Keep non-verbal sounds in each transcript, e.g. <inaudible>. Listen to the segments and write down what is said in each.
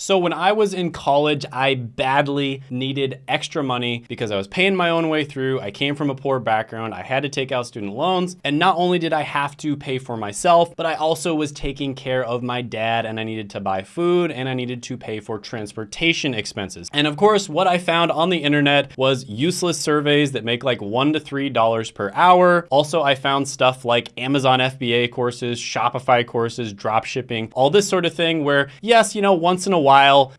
So when I was in college, I badly needed extra money because I was paying my own way through. I came from a poor background. I had to take out student loans. And not only did I have to pay for myself, but I also was taking care of my dad and I needed to buy food and I needed to pay for transportation expenses. And of course, what I found on the internet was useless surveys that make like one to three dollars per hour. Also, I found stuff like Amazon FBA courses, Shopify courses, drop shipping, all this sort of thing where yes, you know, once in a while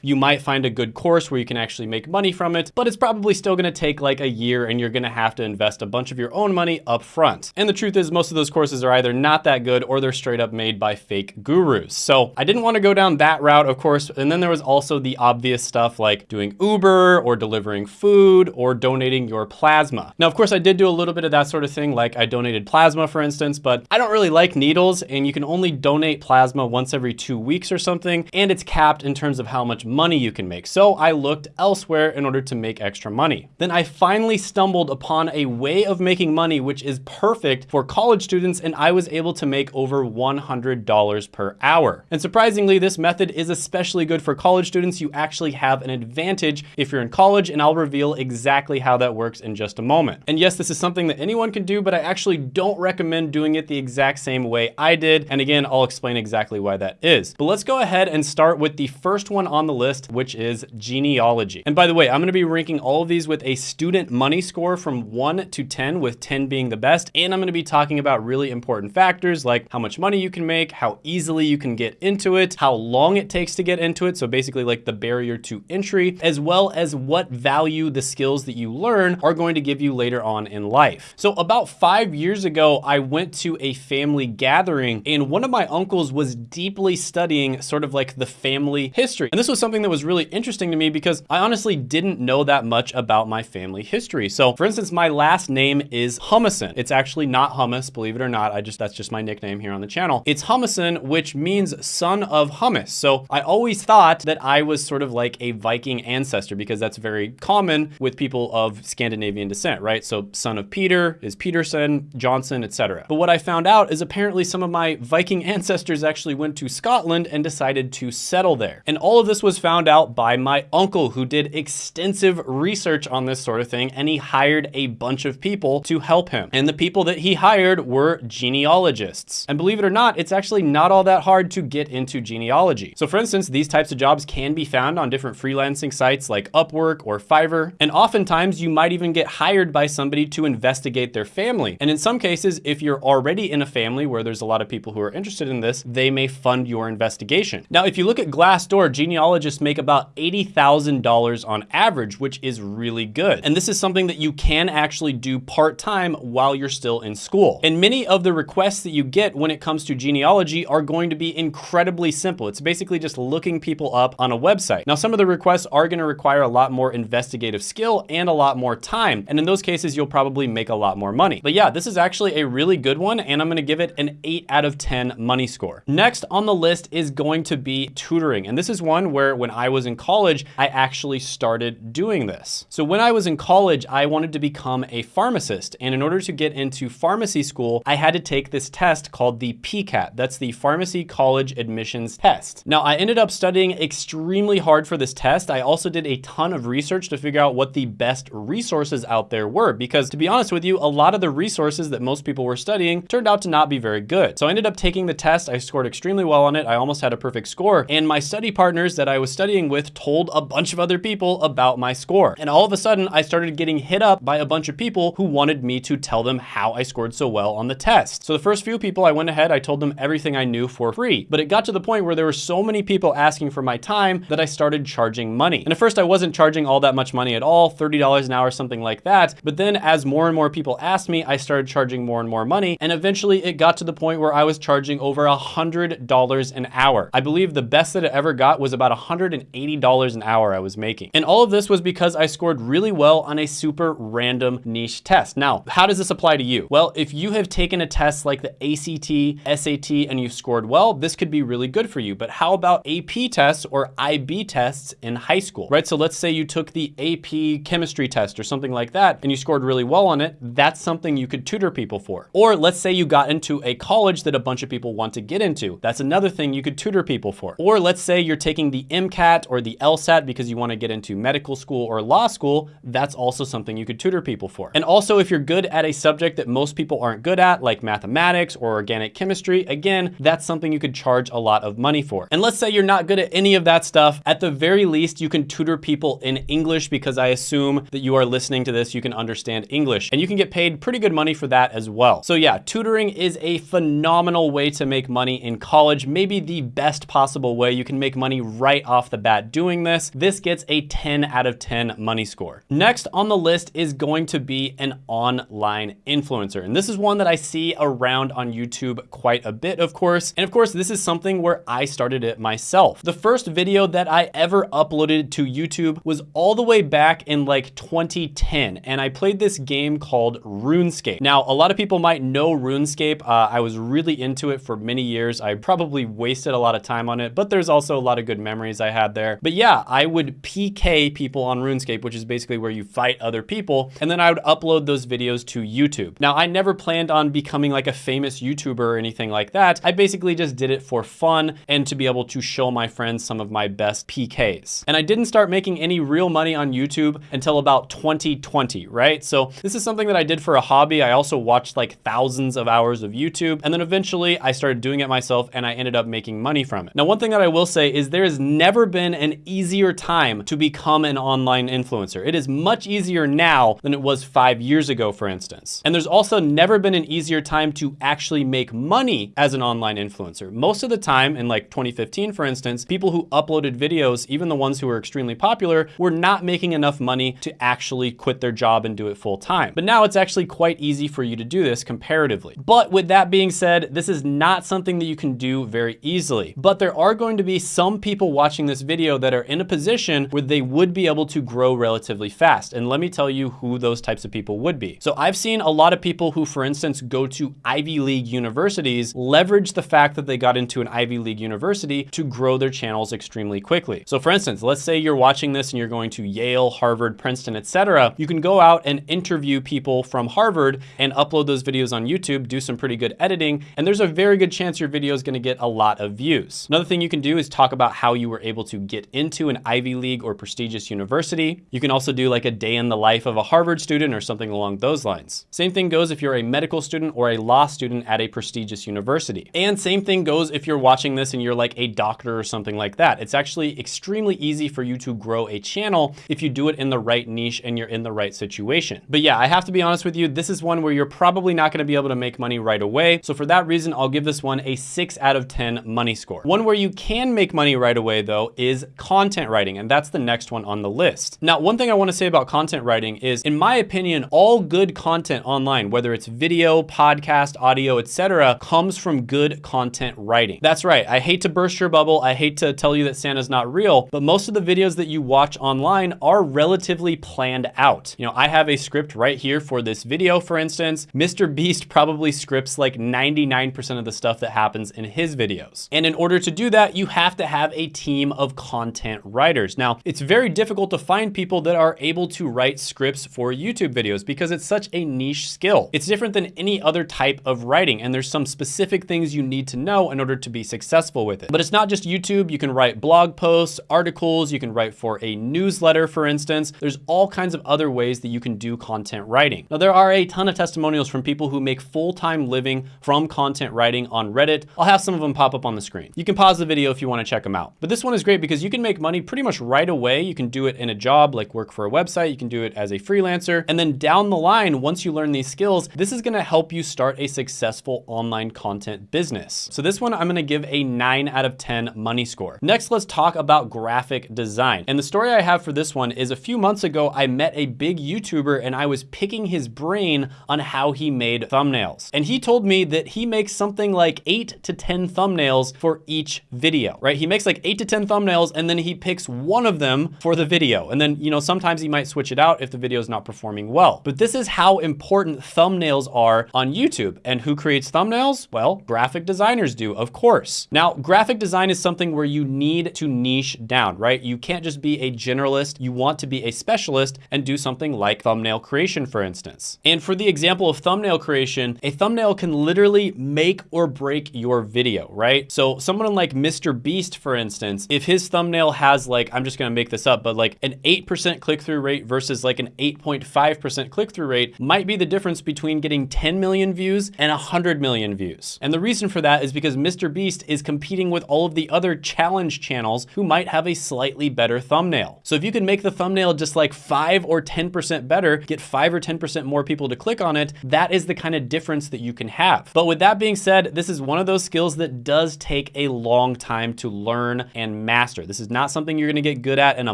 you might find a good course where you can actually make money from it, but it's probably still gonna take like a year and you're gonna have to invest a bunch of your own money up front. And the truth is most of those courses are either not that good or they're straight up made by fake gurus. So I didn't wanna go down that route, of course. And then there was also the obvious stuff like doing Uber or delivering food or donating your plasma. Now, of course, I did do a little bit of that sort of thing. Like I donated plasma, for instance, but I don't really like needles and you can only donate plasma once every two weeks or something. And it's capped in terms of how much money you can make. So I looked elsewhere in order to make extra money. Then I finally stumbled upon a way of making money, which is perfect for college students. And I was able to make over $100 per hour. And surprisingly, this method is especially good for college students. You actually have an advantage if you're in college and I'll reveal exactly how that works in just a moment. And yes, this is something that anyone can do, but I actually don't recommend doing it the exact same way I did. And again, I'll explain exactly why that is. But let's go ahead and start with the first one on the list, which is genealogy. And by the way, I'm gonna be ranking all of these with a student money score from one to 10, with 10 being the best. And I'm gonna be talking about really important factors like how much money you can make, how easily you can get into it, how long it takes to get into it. So basically like the barrier to entry, as well as what value the skills that you learn are going to give you later on in life. So about five years ago, I went to a family gathering and one of my uncles was deeply studying sort of like the family history. And this was something that was really interesting to me because I honestly didn't know that much about my family history. So for instance, my last name is Humison. It's actually not hummus, believe it or not. I just, that's just my nickname here on the channel. It's Humison, which means son of hummus. So I always thought that I was sort of like a Viking ancestor because that's very common with people of Scandinavian descent, right? So son of Peter is Peterson, Johnson, etc. But what I found out is apparently some of my Viking <laughs> ancestors actually went to Scotland and decided to settle there. And all of this was found out by my uncle who did extensive research on this sort of thing and he hired a bunch of people to help him. And the people that he hired were genealogists. And believe it or not, it's actually not all that hard to get into genealogy. So for instance, these types of jobs can be found on different freelancing sites like Upwork or Fiverr. And oftentimes you might even get hired by somebody to investigate their family. And in some cases, if you're already in a family where there's a lot of people who are interested in this, they may fund your investigation. Now, if you look at Glassdoor, genealogists make about $80,000 on average, which is really good. And this is something that you can actually do part-time while you're still in school. And many of the requests that you get when it comes to genealogy are going to be incredibly simple. It's basically just looking people up on a website. Now, some of the requests are gonna require a lot more investigative skill and a lot more time. And in those cases, you'll probably make a lot more money. But yeah, this is actually a really good one and I'm gonna give it an eight out of 10 money score. Next on the list is going to be tutoring. And this is one where when I was in college, I actually started doing this. So when I was in college, I wanted to become a pharmacist. And in order to get into pharmacy school, I had to take this test called the PCAT. That's the Pharmacy College Admissions Test. Now I ended up studying extremely hard for this test. I also did a ton of research to figure out what the best resources out there were. Because to be honest with you, a lot of the resources that most people were studying turned out to not be very good. So I ended up taking the test. I scored extremely well on it. I almost had a perfect score. And my study partners that I was studying with told a bunch of other people about my score. And all of a sudden I started getting hit up by a bunch of people who wanted me to tell them how I scored so well on the test. So the first few people I went ahead, I told them everything I knew for free. But it got to the point where there were so many people asking for my time that I started charging money. And at first I wasn't charging all that much money at all, $30 an hour, something like that. But then as more and more people asked me, I started charging more and more money. And eventually it got to the point where I was charging over a $100 an hour. I believe the best that it ever got was about $180 an hour I was making. And all of this was because I scored really well on a super random niche test. Now, how does this apply to you? Well, if you have taken a test like the ACT, SAT, and you've scored well, this could be really good for you. But how about AP tests or IB tests in high school, right? So let's say you took the AP chemistry test or something like that, and you scored really well on it. That's something you could tutor people for. Or let's say you got into a college that a bunch of people want to get into. That's another thing you could tutor people for. Or let's say you're taking the MCAT or the LSAT because you want to get into medical school or law school, that's also something you could tutor people for. And also if you're good at a subject that most people aren't good at, like mathematics or organic chemistry, again, that's something you could charge a lot of money for. And let's say you're not good at any of that stuff, at the very least, you can tutor people in English because I assume that you are listening to this, you can understand English and you can get paid pretty good money for that as well. So yeah, tutoring is a phenomenal way to make money in college, maybe the best possible way. You can make money right off the bat doing this. This gets a 10 out of 10 money score. Next on the list is going to be an online influencer. And this is one that I see around on YouTube quite a bit, of course. And of course, this is something where I started it myself. The first video that I ever uploaded to YouTube was all the way back in like 2010. And I played this game called RuneScape. Now, a lot of people might know RuneScape. Uh, I was really into it for many years. I probably wasted a lot of time on it, but there's also a lot of good memories I had there. But yeah, I would PK people on RuneScape, which is basically where you fight other people. And then I would upload those videos to YouTube. Now, I never planned on becoming like a famous YouTuber or anything like that. I basically just did it for fun and to be able to show my friends some of my best PKs. And I didn't start making any real money on YouTube until about 2020, right? So this is something that I did for a hobby. I also watched like thousands of hours of YouTube. And then eventually I started doing it myself and I ended up making money from it. Now, one thing that I will say is there has never been an easier time to become an online influencer. It is much easier now than it was five years ago, for instance. And there's also never been an easier time to actually make money as an online influencer. Most of the time in like 2015, for instance, people who uploaded videos, even the ones who were extremely popular, were not making enough money to actually quit their job and do it full time. But now it's actually quite easy for you to do this comparatively. But with that being said, this is not something that you can do very easily. But there are going to be some people watching this video that are in a position where they would be able to grow relatively fast. And let me tell you who those types of people would be. So I've seen a lot of people who, for instance, go to Ivy League universities leverage the fact that they got into an Ivy League university to grow their channels extremely quickly. So for instance, let's say you're watching this and you're going to Yale, Harvard, Princeton, etc. You can go out and interview people from Harvard and upload those videos on YouTube, do some pretty good editing, and there's a very good chance your video is gonna get a lot of views. Another thing you can do is talk about how you were able to get into an Ivy League or prestigious university. You can also do like a day in the life of a Harvard student or something along those lines. Same thing goes if you're a medical student or a law student at a prestigious university. And same thing goes if you're watching this and you're like a doctor or something like that. It's actually extremely easy for you to grow a channel if you do it in the right niche and you're in the right situation. But yeah, I have to be honest with you, this is one where you're probably not gonna be able to make money right away. So for that reason, I'll give this one a six out of 10 money score. One where you can make money right away though is content writing, and that's the next one on the list. Now, one thing I wanna say about content writing is, in my opinion, all good content online, whether it's video, podcast, audio, etc., comes from good content writing. That's right, I hate to burst your bubble, I hate to tell you that Santa's not real, but most of the videos that you watch online are relatively planned out. You know, I have a script right here for this video, for instance. Mr. Beast probably scripts like 99% of the stuff that happens in his videos. And in order to do that, you have to have a team of content writers. Now, it's very difficult to find people that are able to write scripts for YouTube videos because it's such a niche skill. It's different than any other type of writing, and there's some specific things you need to know in order to be successful with it. But it's not just YouTube. You can write blog posts, articles, you can write for a newsletter, for instance. There's all kinds of other ways that you can do content writing. Now, there are a ton of testimonials from people who make full-time living from content writing on Reddit. I'll have some of them pop up on the screen. You can pause the video if you wanna check them out. But this one is great because you can make money pretty much right away. You can do it in a job, like work for a website. You can do it as a freelancer. And then down the line, once you learn these skills, this is gonna help you start a successful online content business. So this one, I'm gonna give a nine out of 10 money score. Next, let's talk about graphic design. And the story I have for this one is a few months ago, I met a big YouTuber and I was picking his brain on how he made thumbnails. And he told me that he makes something like eight to 10 thumbnails for each video, right? He makes like eight to 10 thumbnails and then he picks one of them for the video. And then, you know, sometimes he might switch it out if the video is not performing well. But this is how important thumbnails are on YouTube. And who creates thumbnails? Well, graphic designers do, of course. Now, graphic design is something where you need to niche down, right? You can't just be a generalist. You want to be a specialist and do something like thumbnail creation, for instance. And for the example of thumbnail creation, a thumbnail can literally make or break your video, right? So someone like Mr. Beast, for instance, if his thumbnail has like, I'm just gonna make this up, but like an 8% click-through rate versus like an 8.5% click-through rate might be the difference between getting 10 million views and 100 million views. And the reason for that is because Mr. Beast is competing with all of the other challenge channels who might have a slightly better thumbnail. So if you can make the thumbnail just like five or 10% better, get five or 10% more people to click on it, that is the kind of difference that you can have. But with that being said, this is one of those skills that does take a long time to learn and master. This is not something you're gonna get good at in a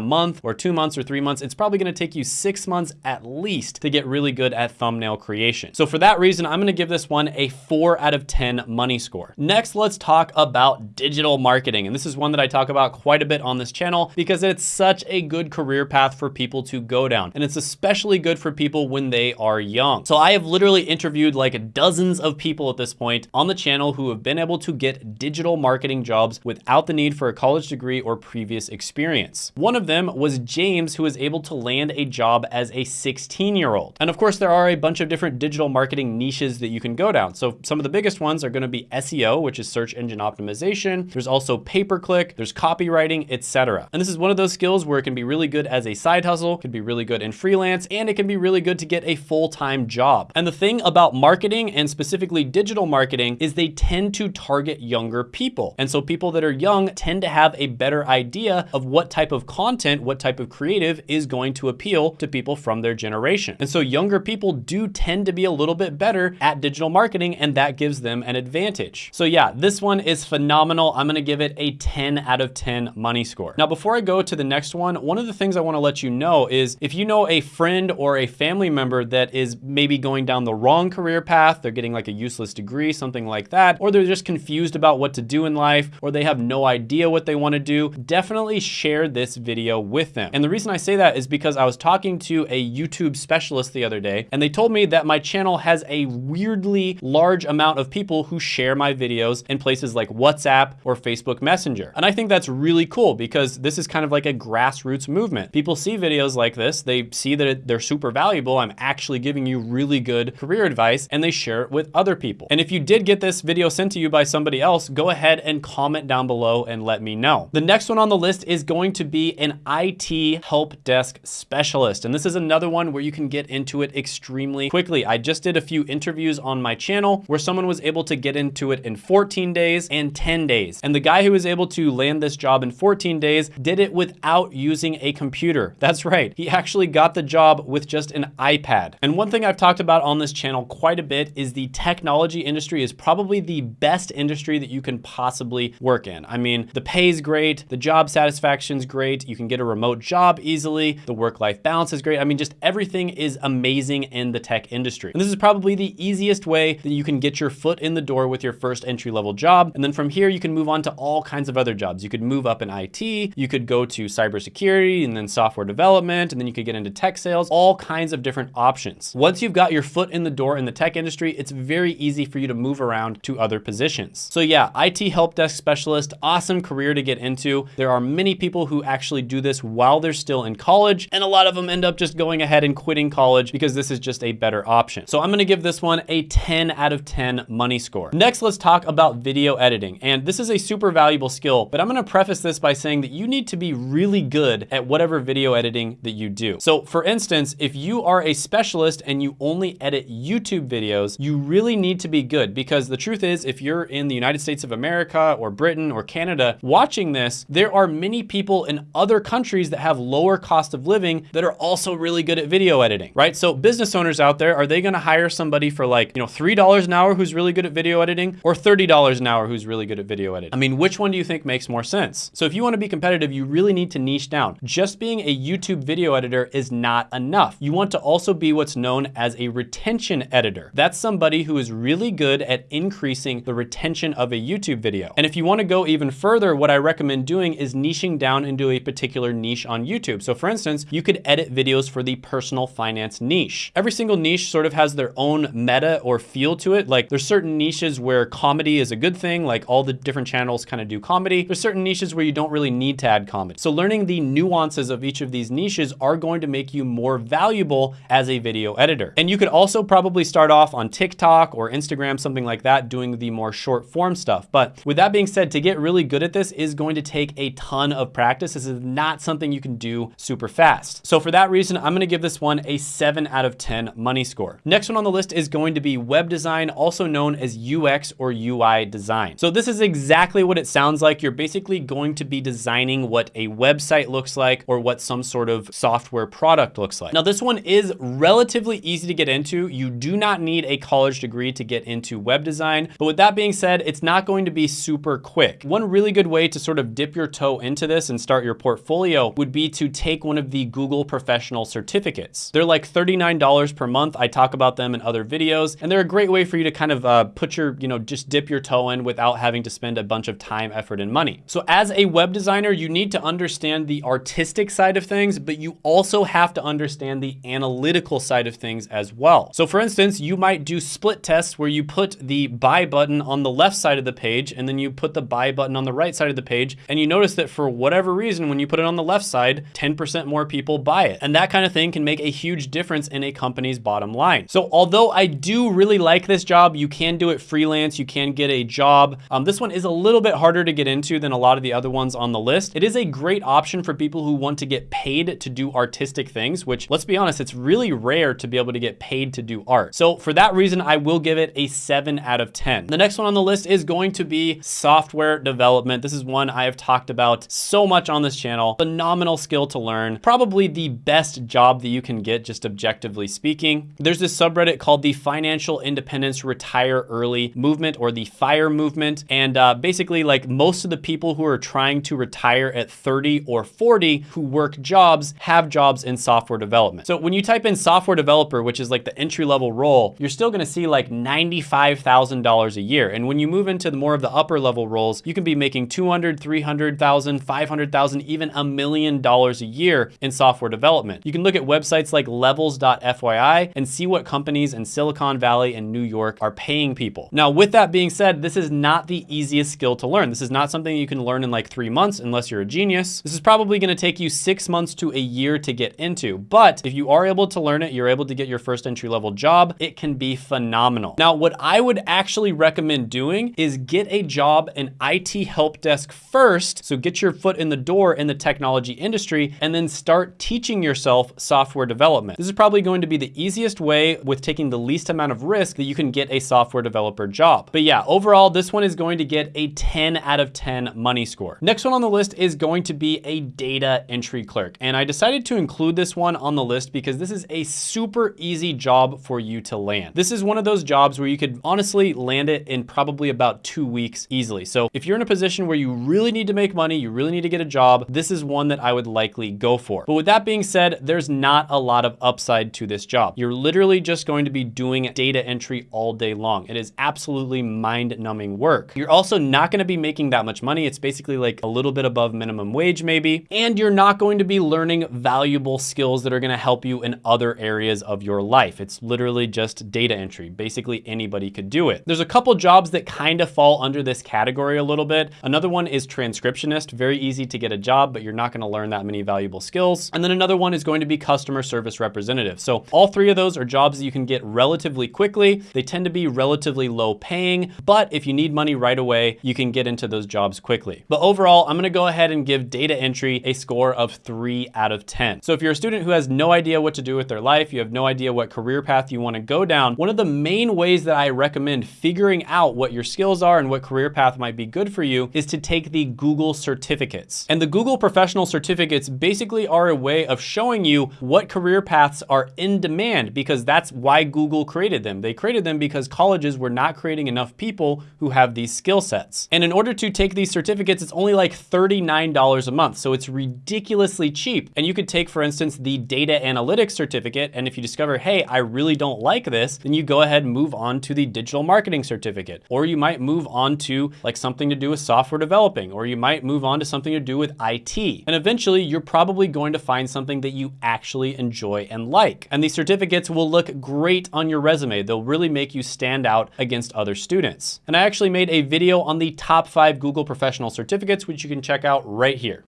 month or two months or three months. It's probably gonna take you six months at least to get really good at thumbnail creation. So for that reason, I'm gonna give this one a four out of 10 money score. Next, let's talk about digital marketing. And this is one that I talk about quite a bit on this channel because it's such a good career path for people to go down. And it's especially good for people when they are young. So I have literally interviewed like dozens of people at this point on the channel who have been able to get digital marketing jobs without the need for a college degree or previous experience. One of them was James, who was able to land a job as a 16 year old. And of course, there are a bunch of different digital marketing niches that you can go down. So some of the biggest ones are gonna be SEO, which is search engine optimization. There's also pay-per-click, there's copywriting, etc. And this is one of those skills where it can be really good as a side hustle, can be really good in freelance, and it can be really good to get a full-time job. And the thing about marketing and specifically digital marketing is they tend to target younger people. And so people that are young tend to have a better idea of what type of content, what type of creative is going to appeal to people from their generation. And so younger people do tend to be a little bit better at digital marketing and that gives them an advantage. So yeah, this one is phenomenal. I'm gonna give it a 10 out of 10 money score. Now, before I go to the next one, one of the things I wanna let you know is if you know a friend or a family member that is maybe going down the wrong career path, they're getting like a useless degree, something like that, or they're just confused about what to do in life, or they have no idea what they wanna do, definitely share this video with them. And the reason I say that is because I was talking to a YouTube specialist the other day, and they told me that my channel has a weirdly large amount of people who share my videos in places like WhatsApp or Facebook Messenger. And I think that's really cool because this is kind of like a grassroots movement. People see videos like this, they see that they're super valuable, I'm actually giving you really good career advice, and they share it with other people. And if you did get this video sent to you by somebody else, go ahead and comment down below and let me know. The next one on the list is going to be an IT help desk specialist. And this is another one where you can get into it extremely quickly. I just did a few interviews on my channel where someone was able to get into it in 14 days and 10 days. And the guy who was able to land this job in 14 days did it without using a computer. <laughs> That's right. He actually got the job with just an iPad. And one thing I've talked about on this channel quite a bit is the technology industry is probably the best industry that you can possibly work in. I mean, the pay is great, the job satisfaction is great, you can get a remote job easily, the work-life balance is great. I mean, just everything is amazing in the tech industry. And this is probably the easiest way that you can get your foot in the door with your first entry-level job. And then from here, you can move on to all kinds of other jobs. You could move up in IT, you could go to cybersecurity and then software development, and then you could get into tech sales, all kinds of different options. Once you've got your foot in the door in the tech industry, it's very easy for you to move around to other positions. So yeah, IT help desk specialist, awesome career to get into. There are many people who actually do this while they're still in college, and a lot of them end up just going ahead and quitting college because this is just a better option. So I'm gonna give this one a 10 out of 10 money score. Next, let's talk about video editing. And this is a super valuable skill, but I'm gonna preface this by saying that you need to be really good at whatever video editing that you do. So for instance, if you are a specialist and you only edit YouTube videos, you really need to be good because the truth is if you're in the United States of America or Britain or Canada watching this, there are many people in other countries that have lower cost of living that are also really good at video editing, right? So business owners out there, are they gonna hire somebody for like, you know, $3 an hour who's really good at video editing or $30 an hour who's really good at video editing? I mean, which one do you think makes more sense? So if you wanna be competitive, you really need to niche down. Just being a YouTube video editor is not enough. You want to also be what's known as a retention editor. That's somebody who is really good at increasing the retention of a YouTube video. And if you wanna go even further, what I recommend doing is niching down into a particular niche on YouTube. So for instance, you could edit videos for the personal finance niche. Every single niche sort of has their own meta or feel to it. Like there's certain niches where comedy is a good thing, like all the different channels kind of do comedy. There's certain niches where you don't really need to add comedy. So learning the nuances of each of these niches are going to make you more valuable as a video editor. And you could also probably start off on TikTok or Instagram, something like that, doing the more short form stuff. But with that being said, to get really good at this is going to take a ton of practice. This is not something you can do super fast. So for that reason, I'm gonna give this one a seven out of 10 money score. Next one on the list is going to be web design, also known as UX or UI design. So this is exactly what it sounds like. You're basically going to be designing what a website looks like or what some sort of software product looks like. Now this one is relatively easy to get into. You do not need a college degree to get into web design. But with that being said, it's not going to be super quick. One really good way to sort of dip your toe into this and start your portfolio would be to take one of the Google professional certificates. They're like $39 per month. I talk about them in other videos, and they're a great way for you to kind of uh, put your, you know, just dip your toe in without having to spend a bunch of time, effort, and money. So as a web designer, you need to understand the artistic side of things, but you also have to understand the analytical side of things as well. So for instance, you might do split tests where you put the buy button on the left side of the page and then you put the buy button on the right side of the page and you notice that for whatever reason, when you put it on the left side, 10% more people buy it. And that kind of thing can make a huge difference in a company's bottom line. So although I do really like this job, you can do it freelance, you can get a job. Um, this one is a little bit harder to get into than a lot of the other ones on the list. It is a great option for people who want to get paid to do artistic things, which let's be honest, it's really rare to be able to get paid to do art. So for that reason, I will give it a seven out of 10. The next one on the list is going to be software development. This is one I have talked about so much on this channel. Phenomenal skill to learn. Probably the best job that you can get, just objectively speaking. There's this subreddit called the Financial Independence Retire Early Movement or the FIRE movement. And uh, basically like most of the people who are trying to retire at 30 or 40 who work jobs have jobs in software development. So when you type in software developer, which is like the entry level role, you're still gonna see like $95,000 a year. And when you move into the more of the upper level roles, you can be making 200, 300,000, 500,000, even a million dollars a year in software development. You can look at websites like levels.fyi and see what companies in Silicon Valley and New York are paying people. Now, with that being said, this is not the easiest skill to learn. This is not something you can learn in like three months unless you're a genius. This is probably gonna take you six months to a year to get into. But if you are able to learn it, you're able to get your first entry level job, it can be phenomenal. Now, what I would actually recommend doing is get a job in IT help desk first. So get your foot in the door in the technology industry and then start teaching yourself software development. This is probably going to be the easiest way with taking the least amount of risk that you can get a software developer job. But yeah, overall, this one is going to get a 10 out of 10 money score. Next one on the list is going to be a data entry clerk. And I decided to include this one on the list because this is a super easy job for you to land. This is one of those jobs where you could honestly land it in probably about two weeks easily. So if you're in a position where you really need to make money, you really need to get a job, this is one that I would likely go for. But with that being said, there's not a lot of upside to this job. You're literally just going to be doing data entry all day long. It is absolutely mind numbing work. You're also not gonna be making that much money. It's basically like a little bit above minimum wage maybe. And you're not going to be learning valuable skills that are gonna help you in other areas of your life. It's literally just data entry. Basically anybody could do it. There's a couple jobs that kind of fall under this category a little bit. Another one is transcriptionist. Very easy to get a job, but you're not gonna learn that many valuable skills. And then another one is going to be customer service representative. So all three of those are jobs that you can get relatively quickly. They tend to be relatively low paying, but if you need money right away, you can get into those jobs quickly. But overall, I'm gonna go ahead and give data entry a score of three out of 10. So if you're a student who has no idea what to do with their life, you have no idea what career path you wanna go down, one of the main ways that I recommend figuring out what your skills are and what career path might be good for you is to take the Google certificates. And the Google professional certificates basically are a way of showing you what career paths are in demand because that's why Google created them. They created them because colleges were not creating enough people who have these skill sets. And in order to take these certificates, it's only like $39 a month. So it's ridiculously cheap. And you could take, for instance, the data analytics certificate. And if you discover, hey, I really don't like this, then you go ahead and move on to the digital marketing certificate. Or you might move on to like something to do with software developing, or you might move on to something to do with IT. And eventually you're probably going to find something that you actually enjoy and like. And these certificates will look great on your resume. They'll really make you stand out against other students. And I actually made a video on the top five Google professional certificates, which you can check out right here.